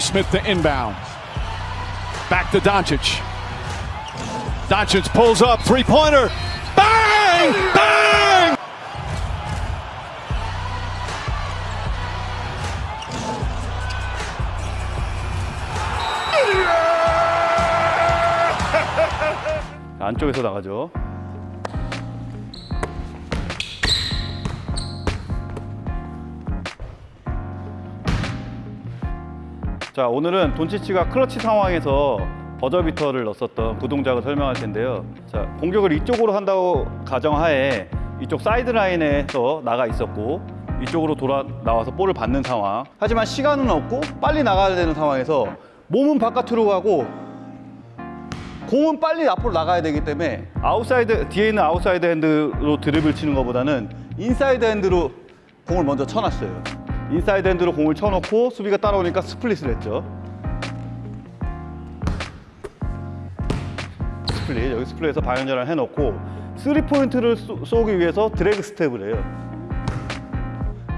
Smith to inbound. Back to Doncic. Doncic pulls up, three pointer. Bang! Bang! 안쪽에서 나가죠. 자 오늘은 돈치치가 클러치 상황에서 버저비터를 넣었었던 그 동작을 설명할 텐데요. 자 공격을 이쪽으로 한다고 가정하에 이쪽 사이드 라인에서 나가 있었고 이쪽으로 돌아 나와서 볼을 받는 상황. 하지만 시간은 없고 빨리 나가야 되는 상황에서 몸은 바깥으로 가고 공은 빨리 앞으로 나가야 되기 때문에 아웃사이드 뒤에 있는 outside hand로 드리블을 치는 것보다는 inside hand로 공을 먼저 쳐놨어요. inside hand로 공을 쳐놓고 수비가 따라오니까 split을 했죠. split 여기 split에서 방향전환을 해놓고 three point를 쏘- 쏘기 위해서 drag step을 해요.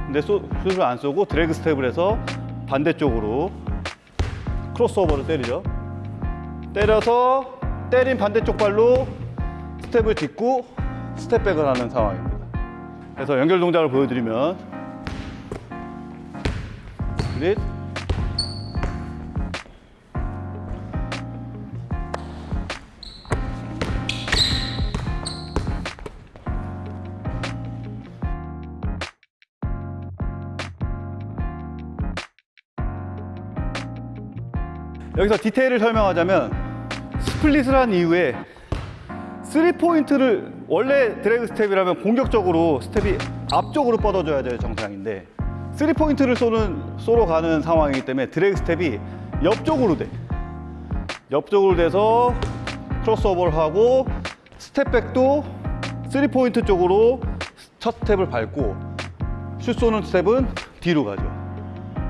근데 쏘, 슛을 안 쏘고 drag step을 해서 반대쪽으로 크로스오버를 때리죠. 때려서 때린 반대쪽 발로 스텝을 딛고 스텝백을 하는 상황입니다. 그래서 연결 동작을 보여드리면 스플릿 여기서 디테일을 설명하자면 split을 한 이후에 3포인트를 원래 drag step이라면 공격적으로 스텝이 앞쪽으로 뻗어줘야 될 정상인데 3포인트를 쏘는 쏘러 가는 상황이기 때문에 drag step이 옆쪽으로 돼 옆쪽으로 돼서 크로스오버를 하고 step back도 3포인트 쪽으로 첫 스텝을 밟고 슛 쏘는 스텝은 뒤로 가죠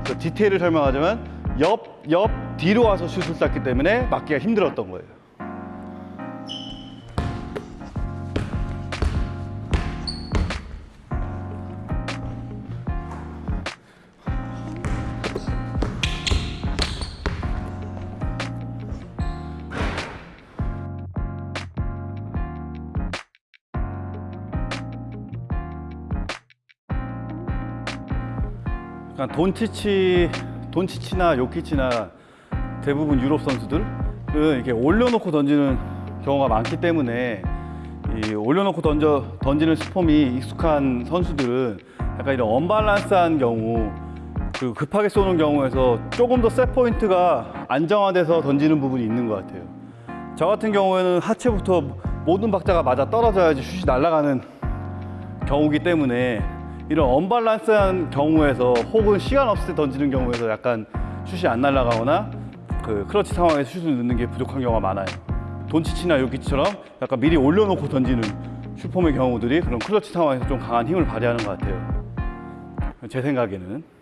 그래서 디테일을 설명하자면 옆, 옆 뒤로 와서 슛을 쐈기 때문에 맞기가 힘들었던 거예요. 그러니까 돈치치, 돈치치나 요키치나 대부분 유럽 선수들은 이렇게 올려놓고 던지는 경우가 많기 때문에 이 올려놓고 던져 던지는 스폼이 익숙한 선수들은 약간 이런 언밸런스한 경우 그리고 급하게 쏘는 경우에서 조금 더 셋 포인트가 안정화돼서 던지는 부분이 있는 것 같아요. 저 같은 경우에는 하체부터 모든 박자가 맞아 떨어져야지 슛이 날아가는 경우기 때문에 이런 언밸런스한 경우에서 혹은 시간 없을 때 던지는 경우에서 약간 슛이 안 날아가거나 그 클러치 상황에서 슛을 넣는 게 부족한 경우가 많아요. 돈치치나 요키치처럼 약간 미리 올려놓고 던지는 슈퍼맨 경우들이 그런 클러치 상황에서 좀 강한 힘을 발휘하는 것 같아요. 제 생각에는.